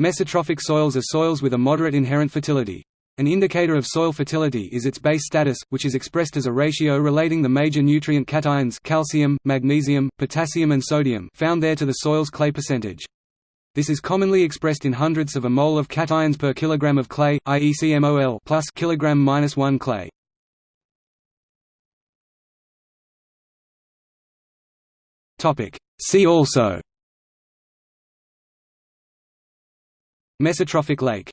Mesotrophic soils are soils with a moderate inherent fertility. An indicator of soil fertility is its base status, which is expressed as a ratio relating the major nutrient cations calcium, magnesium, potassium and sodium found there to the soil's clay percentage. This is commonly expressed in hundredths of a mole of cations per kilogram of clay, i.e. CMOL plus kilogram minus 1 clay. Topic. See also Mesotrophic lake